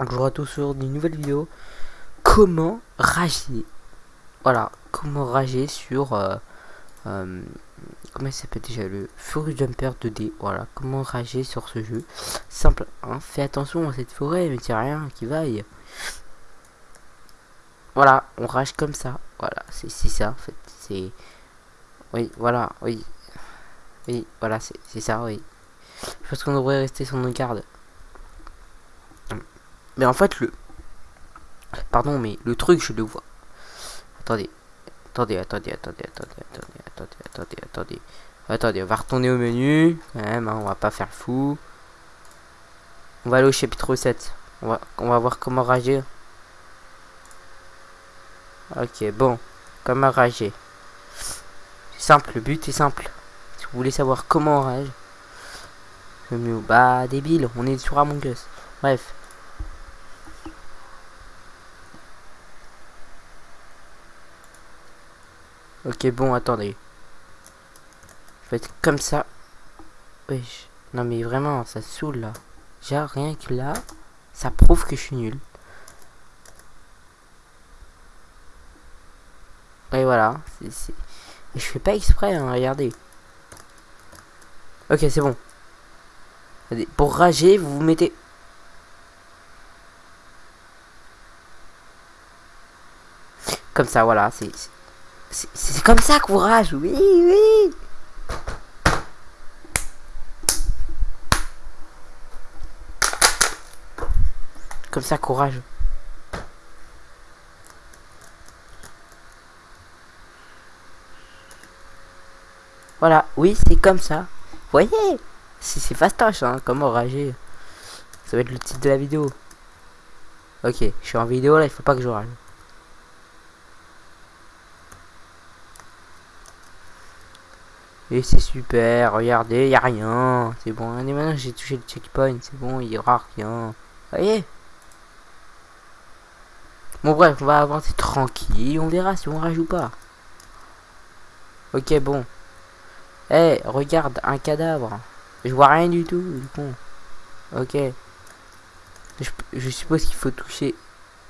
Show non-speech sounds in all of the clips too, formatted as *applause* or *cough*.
Bonjour à tous sur une nouvelle vidéo. Comment rager? Voilà, comment rager sur... Euh, euh, comment il s'appelle déjà Le Fury Jumper 2D. Voilà, comment rager sur ce jeu? Simple, hein Fais attention à cette forêt, mais a rien qui vaille. Voilà, on rage comme ça. Voilà, c'est ça en fait. C'est... Oui, voilà, oui. Oui, voilà, c'est ça, oui. Je pense qu'on devrait rester sur nos gardes. Mais en fait, le... Pardon, mais le truc, je le vois. Attendez. Attendez, attendez, attendez, attendez, attendez, attendez, attendez, attendez. Attendez, on va retourner au menu. Quand même, hein, on va pas faire fou. On va aller au chapitre 7. On va, on va voir comment rager. Ok, bon. Comment rager. Simple, le but est simple. Si vous voulez savoir comment on rage. Le bah, débile, on est sur Among Us. Bref. Ok, bon, attendez. Je vais être comme ça. Oui. Non, mais vraiment, ça saoule, là. Genre, rien que là, ça prouve que je suis nul. Et voilà. Je fais pas exprès, hein, regardez. Ok, c'est bon. Pour rager, vous vous mettez... Comme ça, voilà. C'est c'est comme ça, courage, oui, oui. Comme ça, courage. Voilà, oui, c'est comme ça. Vous voyez C'est fastoche, hein, comment rager. Ça va être le titre de la vidéo. Ok, je suis en vidéo là, il faut pas que je rage. Et c'est super, regardez, y a rien. C'est bon, et maintenant j'ai touché le checkpoint, c'est bon, il y aura rien. Voyez Bon bref, on va avancer tranquille, on verra si on rajoute pas. Ok, bon. Eh, regarde, un cadavre. Je vois rien du tout, du coup. Ok. Je suppose qu'il faut toucher...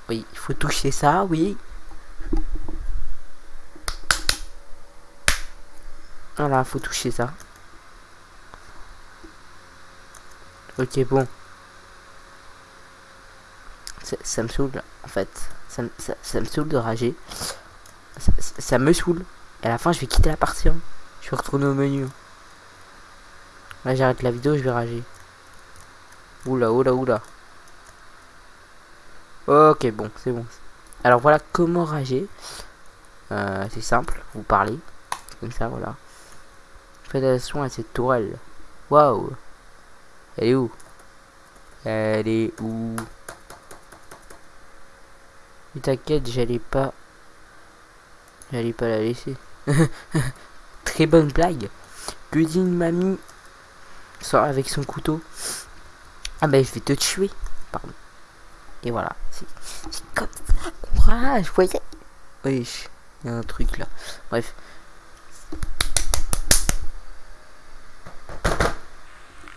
Oui, il faut toucher ça, oui. Voilà, faut toucher ça. Ok, bon. Ça, me saoule, en fait. Ça, me saoule de rager. Ça, me saoule. Et à la fin, je vais quitter la partie. Hein. Je vais retourner au menu. Là, j'arrête la vidéo, je vais rager. Oula, oula, oula. Ok, bon, c'est bon. Alors voilà comment rager. Euh, c'est simple, vous parlez. Comme ça, voilà. Faites attention à cette tourelle. Waouh Elle est où? Elle est où? Mais t'inquiète, j'allais pas... J'allais pas la laisser. *laughs* Très bonne blague. Que dit une mamie sort avec son couteau Ah ben je vais te tuer. Pardon. Et voilà. C'est comme ça, courage, voyez Oui, il y a un truc là. Bref.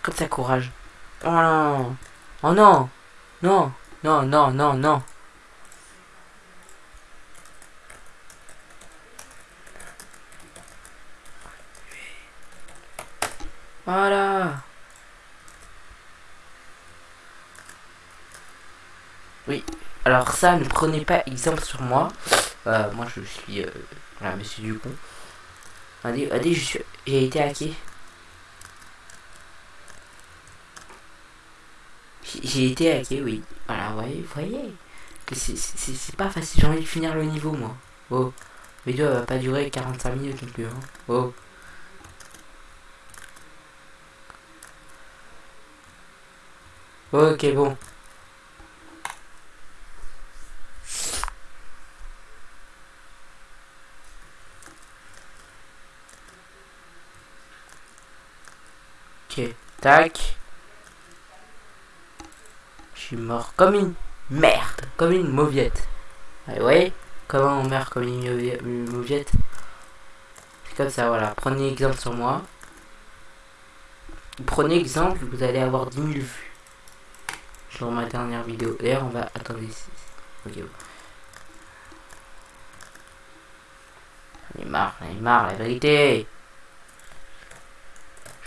Comme ça, courage. Oh non. Oh non. Non. Non, non, non, non. Voilà. Oui. Alors ça, ne prenez pas exemple sur moi. Euh, moi, je suis... Euh, voilà, monsieur Dupont. Allez, allez. J'ai été hacké. J'ai été hacké, oui. Voilà, vous voyez. C'est pas facile, j'ai envie de finir le niveau, moi. Oh. La vidéo va pas durer 45 minutes non plus. Hein. Oh. Ok, bon. Ok, tac mort comme une merde, comme une mauviette. Allez, ouais, comment on meurt comme une mauviette? C'est comme ça, voilà. Prenez exemple sur moi. Prenez exemple, vous allez avoir 10 000 vues. Pour ma dernière vidéo. D'ailleurs, on va... Attendez. Ok, bon. J'en marre, la vérité.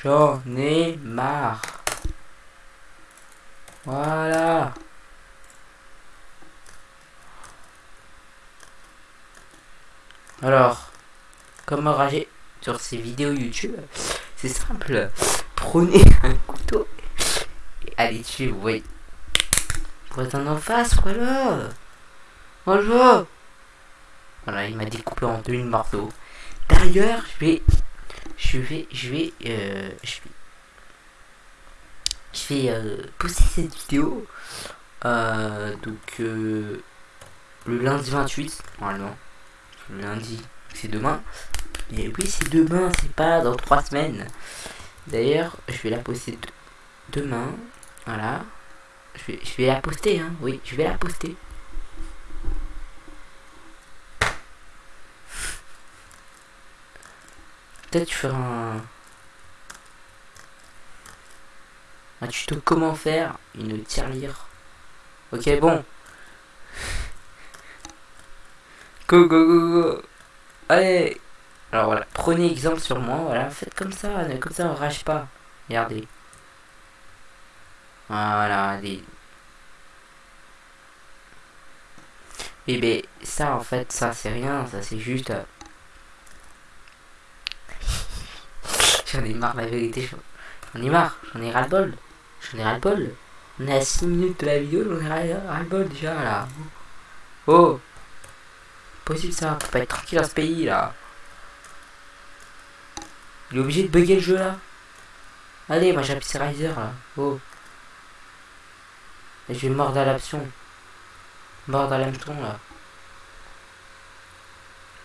J'en ai marre. Voilà. Alors, comment rager sur ces vidéos YouTube? C'est simple. Prenez *laughs* un couteau et allez tuer, vous voyez. En face, voilà. Bonjour. Voilà, il m'a découpé en deux morceaux. D'ailleurs, je vais, je vais, je vais, euh, je vais, je vais euh, poster cette vidéo. Euh, donc euh, le lundi 28, normalement. Le lundi, c'est demain. Et oui, c'est demain, c'est pas dans trois semaines. D'ailleurs, je vais la poster de- demain. Voilà. Je vais, je vais la poster, hein. Oui, je vais la poster. Peut-être tu feras un... Un tuto comment faire une tirelire. Ok, bon. *laughs* Go, go, go, go. Allez. Alors voilà, prenez exemple sur moi, voilà, faites comme ça, comme ça on rage pas. Regardez. Voilà, allez. Et ben ça en fait, ça c'est rien, ça c'est juste... euh, *laughs* J'en ai marre la vérité, j'en j'en ai marre, j'en ai ras-le-bol. J'en ai ras-le-bol. On est à 6 minutes de la vidéo, j'en ai ras- ras-le-bol déjà là. Oh Possible ça, faut pas être tranquille dans ce pays là. Il est obligé de bugger le jeu là. Allez, moi j'appuie sur Riser là. Oh. Et je vais mordre à l'option. Mordre à là.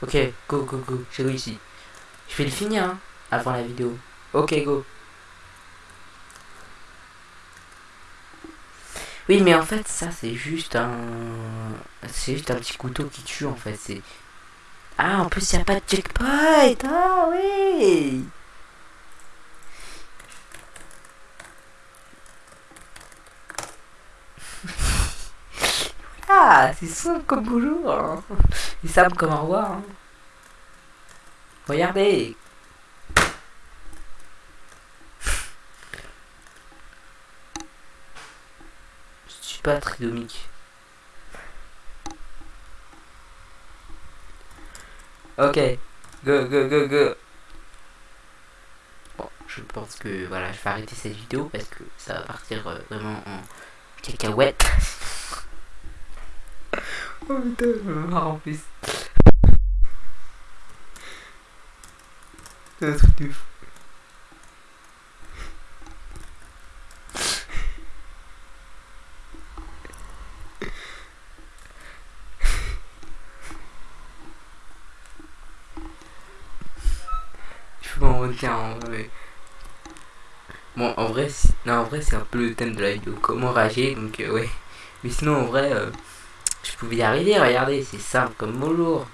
Ok, go, go, go, j'ai réussi. Je vais le finir hein, avant la vidéo. Ok, go. Oui, mais en fait, ça c'est juste un. C'est juste un petit couteau qui tue en fait. C'est. Ah, en plus, il n'y a pas de checkpoint. Ah, oui. *laughs* Ah, c'est simple comme bonjour. hein. C'est simple comme au revoir. hein. Regardez. Tridomique. Ok, go go go go. Bon, je pense que voilà, je vais arrêter cette vidéo parce que ça va partir euh, vraiment en cacahuète. *laughs* oh putain, je me marre en plus. C'est un truc de fou. Bon, en vrai, c'est- non, en vrai, c'est un peu le thème de la vidéo. Comment rager, donc euh, ouais. *laughs* Mais sinon, en vrai, euh, je pouvais y arriver. Regardez, c'est simple comme bonjour.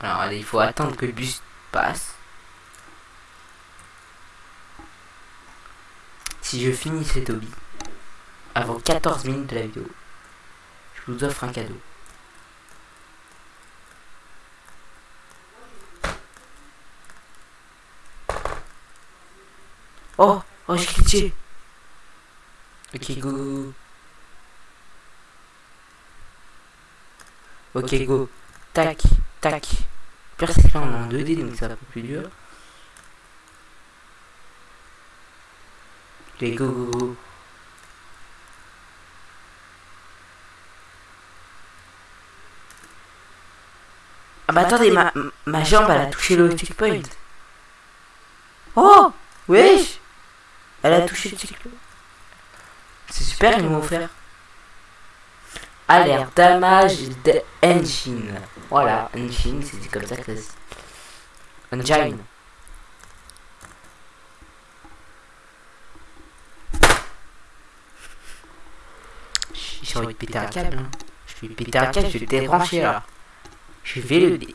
Alors, allez, il faut attendre que le bus passe. Si je finis cet hobby avant 14 minutes de la vidéo, je vous offre un cadeau. Oh, oh, j'ai cliqué. Ok, go. Ok, go. Tac, tac. Pire, c'est là, on est en 2D, donc c'est un peu plus dur. Ok, go, go, go. Ah bah attendez, ma, ma jambe, elle a touché le checkpoint. Oh Wesh Elle a touché le. C'est super, ils m'ont offert. Alerte, damage de engine. Voilà, engine, c'est comme ça que ça se... Engine. J'ai envie de péter un câble. hein. Je vais péter un câble, je vais le débrancher là. Je vais le dé...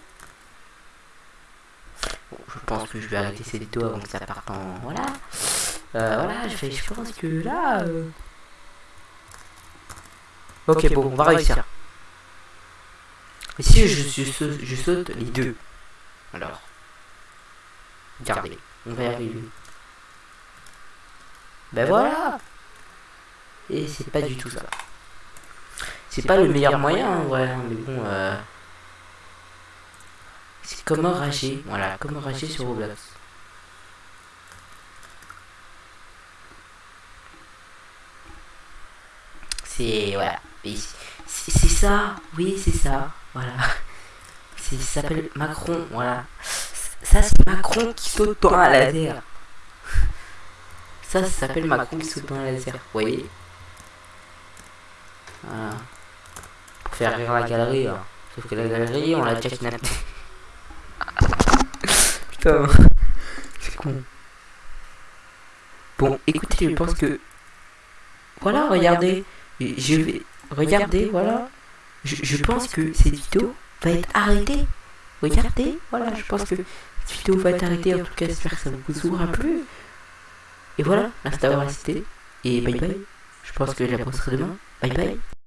Bon, je pense que je vais arrêter cette vidéo avant que ça parte en... Voilà. Euh, voilà, je, fais, je pense que là... euh, Ok, bon, on va réussir. Et si je, je, saute, je saute les deux. Alors. Regardez, on va y arriver. Ben voilà. Et c'est pas du tout ça. C'est pas le meilleur moyen, en vrai, mais bon... Euh... C'est comment rager, voilà, comment rager sur Roblox. C'est... voilà. C'est ça, oui, c'est ça, voilà. Ça s'appelle Macron, voilà. Ça, c'est Macron qui saute dans un laser. *laughs* Ça, ça s'appelle Macron qui saute dans un laser, vous voyez Voilà. Pour faire rire la galerie, hein. Sauf que la galerie, on l'a déjà kidnappé. *laughs* Putain, c'est con. Bon, écoutez, je pense que... Voilà, regardez. Je vais... Regardez, voilà. Je, je pense que cette vidéo va être arrêtée. Regardez, voilà, je pense que cette vidéo va être arrêtée. En tout cas, j'espère que ça vous aura plu. Et voilà, merci d'avoir assisté. Et bye bye. Je pense que je la posterai demain. Bye bye.